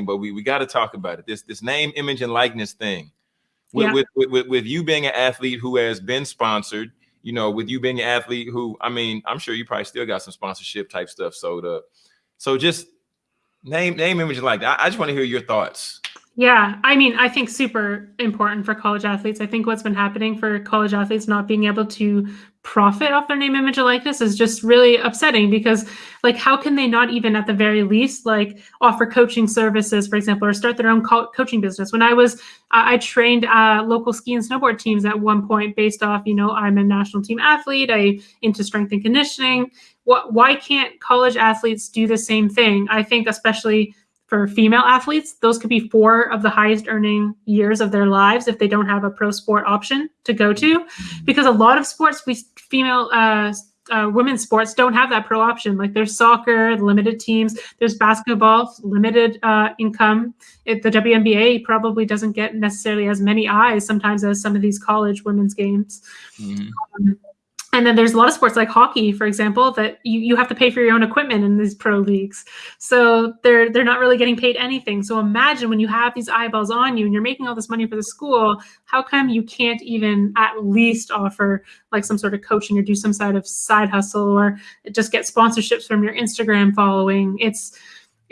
but we, we got to talk about it. This this name, image, and likeness thing. With, yeah. with, with, with you being an athlete who has been sponsored, you know, with you being an athlete who, I mean, I'm sure you probably still got some sponsorship type stuff. So up. so just name, name, image, and like. I, I just want to hear your thoughts. Yeah, I mean, I think super important for college athletes. I think what's been happening for college athletes not being able to profit off their name, image, and likeness is just really upsetting because, like, how can they not even at the very least, like, offer coaching services, for example, or start their own co- coaching business? When I was, I, I trained uh, local ski and snowboard teams at one point based off, you know, I'm a national team athlete, I into strength and conditioning. What, why can't college athletes do the same thing? I think, especially for female athletes, those could be four of the highest earning years of their lives if they don't have a pro sport option to go to. Because a lot of sports, we female uh, uh, women's sports don't have that pro option. Like there's soccer, limited teams, there's basketball, limited uh, income. It, the WNBA probably doesn't get necessarily as many eyes sometimes as some of these college women's games. Mm-hmm. Um, and then there's a lot of sports like hockey, for example, that you, you have to pay for your own equipment in these pro leagues. So they're they're not really getting paid anything. So imagine when you have these eyeballs on you and you're making all this money for the school, how come you can't even at least offer like some sort of coaching or do some sort of side hustle or just get sponsorships from your Instagram following? It's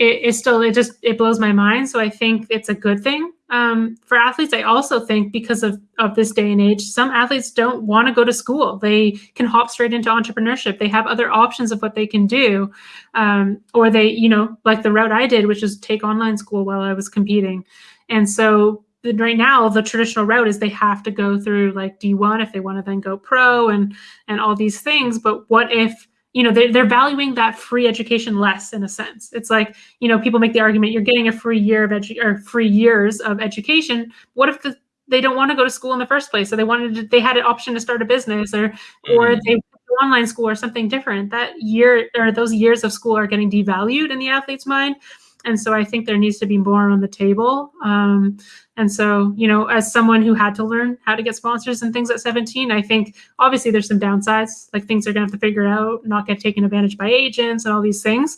it, it still it just it blows my mind. So I think it's a good thing um, for athletes, I also think because of, of this day and age, some athletes don't want to go to school. They can hop straight into entrepreneurship. They have other options of what they can do. Um, or they, you know, like the route I did, which is take online school while I was competing. And so right now the traditional route is they have to go through like D1 if they want to then go pro and and all these things. But what if you know they're, they're valuing that free education less in a sense. It's like you know people make the argument you're getting a free year of edu- or free years of education. What if the, they don't want to go to school in the first place? So they wanted to, they had an option to start a business or mm-hmm. or they online school or something different. That year or those years of school are getting devalued in the athlete's mind and so I think there needs to be more on the table. Um, and so, you know, as someone who had to learn how to get sponsors and things at 17, I think obviously there's some downsides, like things are going to have to figure out, not get taken advantage by agents and all these things.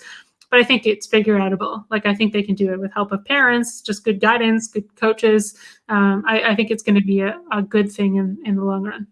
But I think it's figure outable. Like I think they can do it with help of parents, just good guidance, good coaches. Um, I, I think it's going to be a, a good thing in, in the long run.